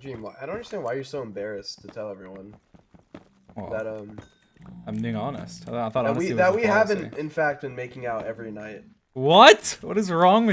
Dream, I don't understand why you're so embarrassed to tell everyone Well, that um I'm being honest. I thought that we that we haven't in fact been making out every night. What? What is wrong with